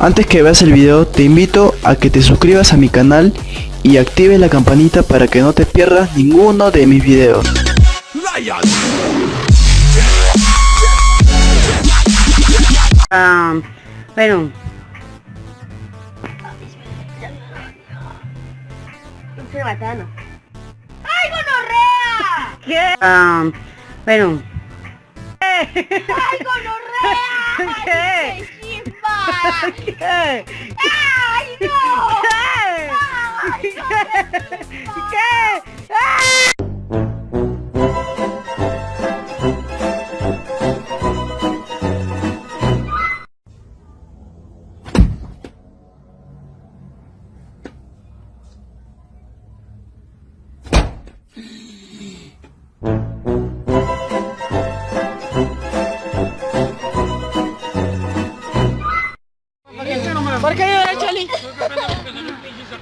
Antes que veas el video te invito a que te suscribas a mi canal y actives la campanita para que no te pierdas ninguno de mis videos. Ah, bueno. ¡Ay, gonorrea! ¿Qué? Ah, bueno. ¡Ay, gonorrea! ¿Qué? ¡Ay, qué chimba! ¿Qué? ¡Ay, no!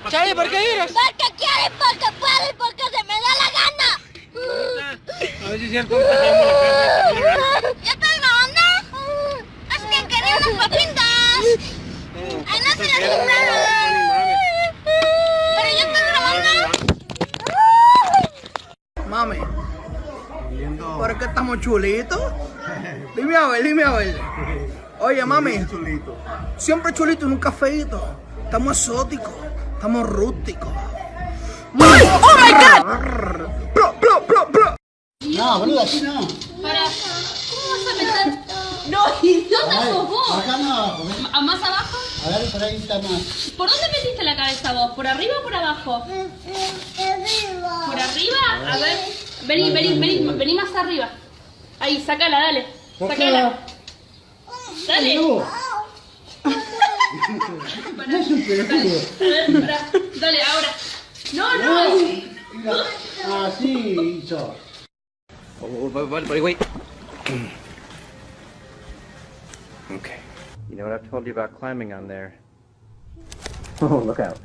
Chali, ¿por qué lloras? Porque quiere, porque puede, porque se me da la gana. A ver si es cierto, casa. ¿Ya estás grabando? Es que quería unas papitas. Ay, no se las compraron. Pero ya estás grabando. Mami, ¿por qué estamos chulitos? Dime a ver, dime a ver. Oye, mami, siempre chulito, nunca feito. Estamos exóticos, estamos rústicos. ¡Oh, my God! ¡Bro, bro, bro, bro! No, boludo, así no. Para, ¿cómo vas a meter? No, ¿Dónde sos vos? Acá no abajo, ¿ves? ¿A- ¿Más abajo? A ver, por ahí está más. ¿Por dónde metiste la cabeza vos? ¿Por arriba o por abajo? ¿Por arriba? A ver, vení, vení, vení, vení más arriba. Ahí, sacala, dale. Sacala. Dale. No, no es un pelotudo. A ver, pará. Dale, ahora. No, no. Mira, así hizo. Oh, oh, wait, wait. Okay. You know what I've told you about climbing on there? Oh, look out.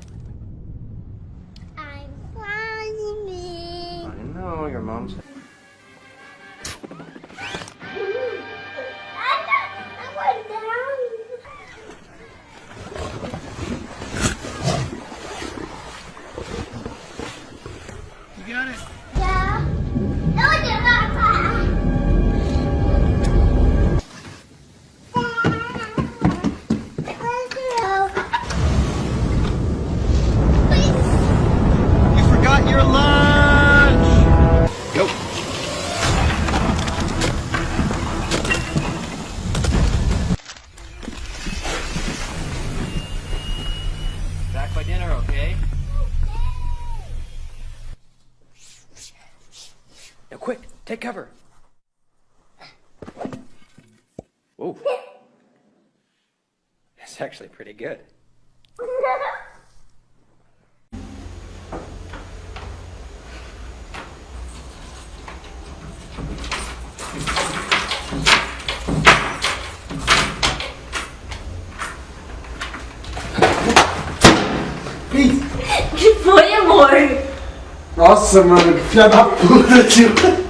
I'm finding I know, your mom's... take cover. Whoa. That's actually pretty good. ¿Qué fue, amor? Nossa, mano, que filha da puta, tio.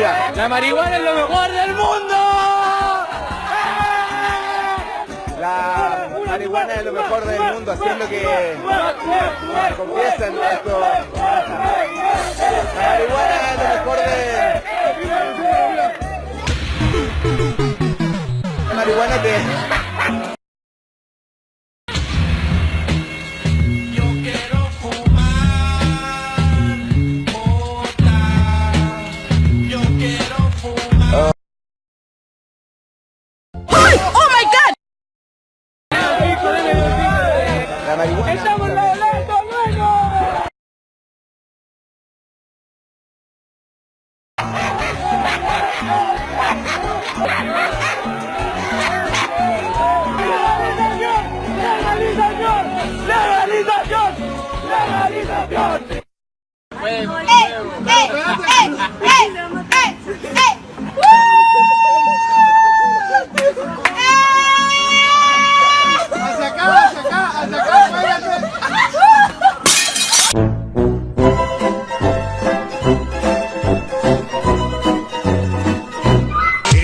¡La marihuana es lo mejor del mundo! La marihuana es lo mejor del mundo, así es lo que confiesan. La marihuana La marihuana. ¡Eh, eh, eh, eh, eh, eh!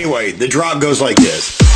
anyway, the drop goes like this.